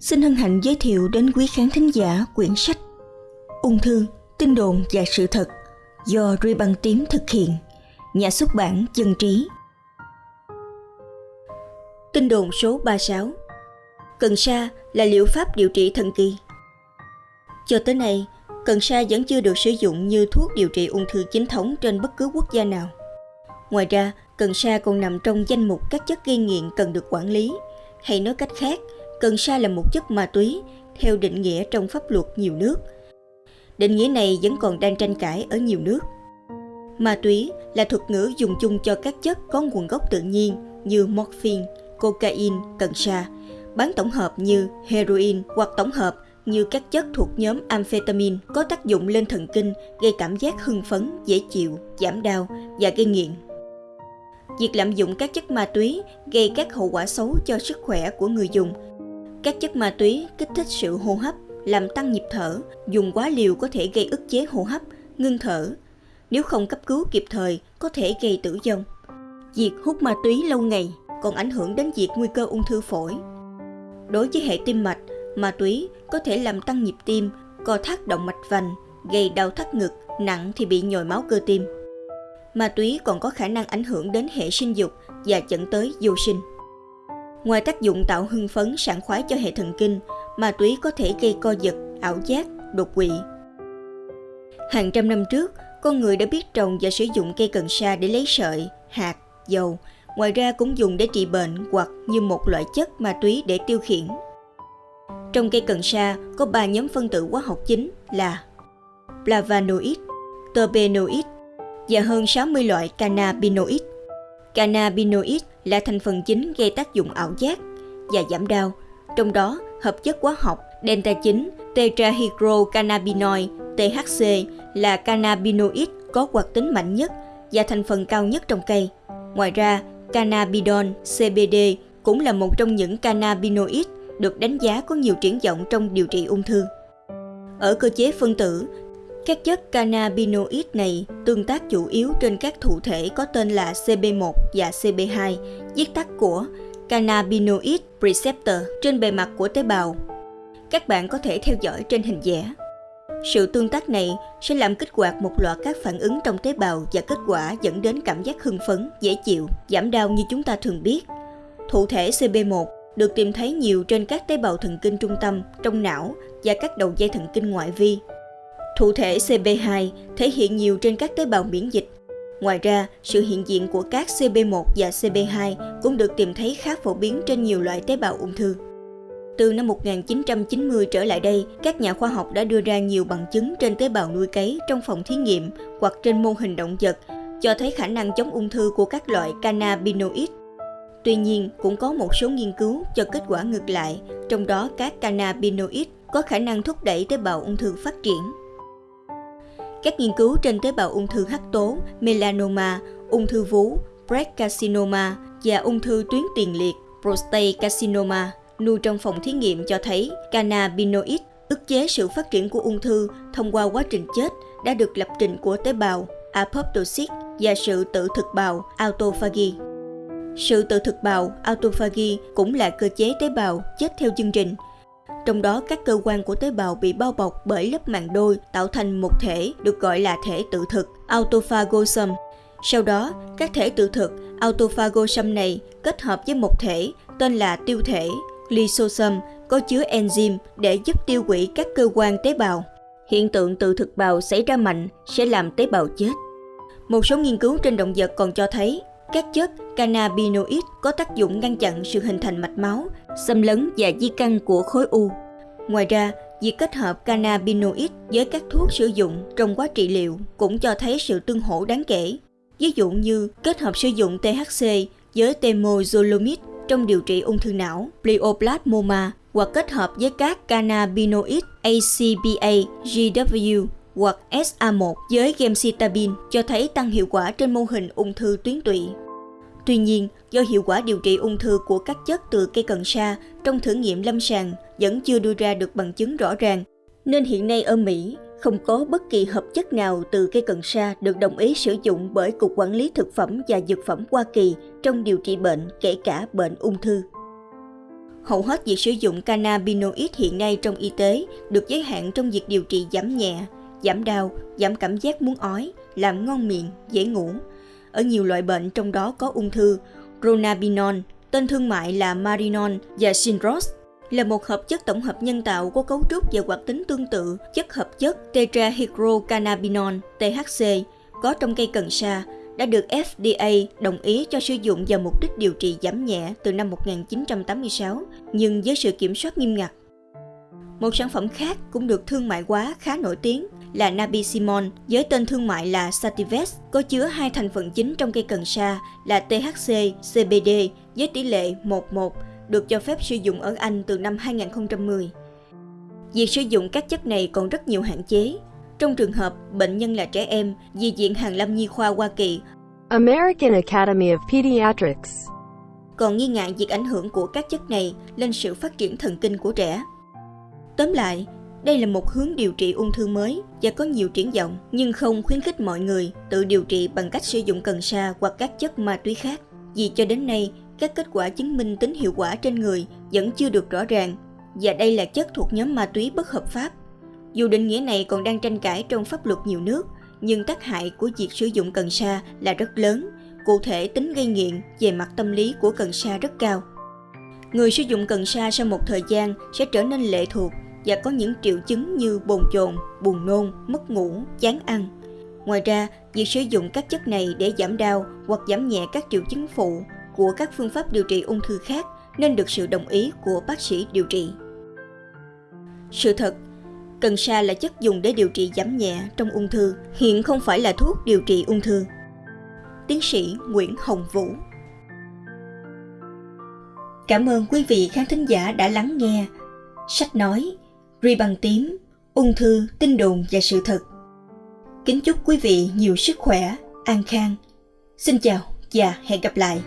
xin hân hạnh giới thiệu đến quý khán thính giả quyển sách Ung thư, tin đồn và sự thật do Ruy Băng Tím thực hiện, nhà xuất bản Dân Trí. Tin đồn số 36 Cần sa là liệu pháp điều trị thần kỳ. Cho tới nay, cần sa vẫn chưa được sử dụng như thuốc điều trị ung thư chính thống trên bất cứ quốc gia nào. Ngoài ra, cần sa còn nằm trong danh mục các chất gây nghiện cần được quản lý, hay nói cách khác, cần sa là một chất ma túy theo định nghĩa trong pháp luật nhiều nước. Định nghĩa này vẫn còn đang tranh cãi ở nhiều nước. Ma túy là thuật ngữ dùng chung cho các chất có nguồn gốc tự nhiên như morphine, cocaine, cần sa, bán tổng hợp như heroin hoặc tổng hợp như các chất thuộc nhóm amphetamine có tác dụng lên thần kinh, gây cảm giác hưng phấn, dễ chịu, giảm đau và gây nghiện. Việc lạm dụng các chất ma túy gây các hậu quả xấu cho sức khỏe của người dùng. Các chất ma túy kích thích sự hô hấp, làm tăng nhịp thở, dùng quá liều có thể gây ức chế hô hấp, ngưng thở. Nếu không cấp cứu kịp thời, có thể gây tử vong. Việc hút ma túy lâu ngày còn ảnh hưởng đến việc nguy cơ ung thư phổi. Đối với hệ tim mạch, ma túy có thể làm tăng nhịp tim, co thắt động mạch vành, gây đau thắt ngực, nặng thì bị nhồi máu cơ tim. Ma túy còn có khả năng ảnh hưởng đến hệ sinh dục và dẫn tới vô sinh. Ngoài tác dụng tạo hưng phấn sảng khoái cho hệ thần kinh, ma túy có thể gây co giật, ảo giác, đột quỵ. Hàng trăm năm trước, con người đã biết trồng và sử dụng cây cần sa để lấy sợi, hạt, dầu, ngoài ra cũng dùng để trị bệnh hoặc như một loại chất ma túy để tiêu khiển. Trong cây cần sa có 3 nhóm phân tử hóa học chính là flavonoid, terpenoid và hơn 60 loại cannabinoid. Cannabinoid là thành phần chính gây tác dụng ảo giác và giảm đau, trong đó hợp chất hóa học delta 9 tetrahydrocannabinol THC là cannabinoid có hoạt tính mạnh nhất và thành phần cao nhất trong cây. Ngoài ra, cannabidol CBD cũng là một trong những cannabinoid được đánh giá có nhiều triển vọng trong điều trị ung thư. Ở cơ chế phân tử, các chất cannabinoid này tương tác chủ yếu trên các thụ thể có tên là CB1 và CB2, viết tắt của cannabinoid receptor trên bề mặt của tế bào. Các bạn có thể theo dõi trên hình vẽ. Sự tương tác này sẽ làm kích hoạt một loạt các phản ứng trong tế bào và kết quả dẫn đến cảm giác hưng phấn, dễ chịu, giảm đau như chúng ta thường biết. Thụ thể CB1 được tìm thấy nhiều trên các tế bào thần kinh trung tâm, trong não và các đầu dây thần kinh ngoại vi. Thụ thể CB2 thể hiện nhiều trên các tế bào miễn dịch. Ngoài ra, sự hiện diện của các CB1 và CB2 cũng được tìm thấy khá phổ biến trên nhiều loại tế bào ung thư. Từ năm 1990 trở lại đây, các nhà khoa học đã đưa ra nhiều bằng chứng trên tế bào nuôi cấy trong phòng thí nghiệm hoặc trên mô hình động vật cho thấy khả năng chống ung thư của các loại cannabinoid Tuy nhiên, cũng có một số nghiên cứu cho kết quả ngược lại, trong đó các cannabinoid có khả năng thúc đẩy tế bào ung thư phát triển. Các nghiên cứu trên tế bào ung thư hắc tố, melanoma, ung thư vú, breast carcinoma và ung thư tuyến tiền liệt, prostate carcinoma, nuôi trong phòng thí nghiệm cho thấy cannabinoid ức chế sự phát triển của ung thư thông qua quá trình chết đã được lập trình của tế bào apoptosis và sự tự thực bào autophagy. Sự tự thực bào autophagy cũng là cơ chế tế bào chết theo chương trình. Trong đó các cơ quan của tế bào bị bao bọc bởi lớp màng đôi tạo thành một thể được gọi là thể tự thực autophagosome. Sau đó, các thể tự thực autophagosome này kết hợp với một thể tên là tiêu thể lysosome có chứa enzyme để giúp tiêu hủy các cơ quan tế bào. Hiện tượng tự thực bào xảy ra mạnh sẽ làm tế bào chết. Một số nghiên cứu trên động vật còn cho thấy các chất cannabinoid có tác dụng ngăn chặn sự hình thành mạch máu, xâm lấn và di căn của khối u. Ngoài ra, việc kết hợp cannabinoid với các thuốc sử dụng trong quá trị liệu cũng cho thấy sự tương hỗ đáng kể. Ví dụ như kết hợp sử dụng THC với temozolomid trong điều trị ung thư não, glioblastima hoặc kết hợp với các cannabinoid ACPA, GW hoặc SA1 với gemcitabine cho thấy tăng hiệu quả trên mô hình ung thư tuyến tụy. Tuy nhiên, do hiệu quả điều trị ung thư của các chất từ cây cần sa trong thử nghiệm lâm sàng vẫn chưa đưa ra được bằng chứng rõ ràng, nên hiện nay ở Mỹ không có bất kỳ hợp chất nào từ cây cần sa được đồng ý sử dụng bởi Cục Quản lý Thực phẩm và Dược phẩm Hoa Kỳ trong điều trị bệnh, kể cả bệnh ung thư. Hầu hết việc sử dụng cannabinoid hiện nay trong y tế được giới hạn trong việc điều trị giảm nhẹ, giảm đau, giảm cảm giác muốn ói, làm ngon miệng, dễ ngủ. Ở nhiều loại bệnh trong đó có ung thư, Ronabinon, tên thương mại là Marinon và Sinros, là một hợp chất tổng hợp nhân tạo có cấu trúc và hoạt tính tương tự chất hợp chất tetrahydrocannabinol THC có trong cây cần sa đã được FDA đồng ý cho sử dụng vào mục đích điều trị giảm nhẹ từ năm 1986, nhưng với sự kiểm soát nghiêm ngặt. Một sản phẩm khác cũng được thương mại hóa khá nổi tiếng là Nabisimon với tên thương mại là Sativex có chứa hai thành phần chính trong cây cần sa là THC, CBD với tỷ lệ 11 được cho phép sử dụng ở Anh từ năm 2010. Việc sử dụng các chất này còn rất nhiều hạn chế. Trong trường hợp bệnh nhân là trẻ em, Di viện Hàn Lâm Nhi khoa Hoa Kỳ American Academy of Pediatrics còn nghi ngại việc ảnh hưởng của các chất này lên sự phát triển thần kinh của trẻ. Tóm lại, đây là một hướng điều trị ung thư mới và có nhiều triển vọng, nhưng không khuyến khích mọi người tự điều trị bằng cách sử dụng cần sa hoặc các chất ma túy khác. Vì cho đến nay, các kết quả chứng minh tính hiệu quả trên người vẫn chưa được rõ ràng và đây là chất thuộc nhóm ma túy bất hợp pháp. Dù định nghĩa này còn đang tranh cãi trong pháp luật nhiều nước, nhưng tác hại của việc sử dụng cần sa là rất lớn, cụ thể tính gây nghiện về mặt tâm lý của cần sa rất cao. Người sử dụng cần sa sau một thời gian sẽ trở nên lệ thuộc và có những triệu chứng như bồn chồn, buồn nôn, mất ngủ, chán ăn. Ngoài ra, việc sử dụng các chất này để giảm đau hoặc giảm nhẹ các triệu chứng phụ của các phương pháp điều trị ung thư khác nên được sự đồng ý của bác sĩ điều trị. Sự thật, cần sa là chất dùng để điều trị giảm nhẹ trong ung thư, hiện không phải là thuốc điều trị ung thư. Tiến sĩ Nguyễn Hồng Vũ Cảm ơn quý vị khán thính giả đã lắng nghe sách nói Ri bằng tím, ung thư, tin đồn và sự thật. Kính chúc quý vị nhiều sức khỏe, an khang. Xin chào và hẹn gặp lại.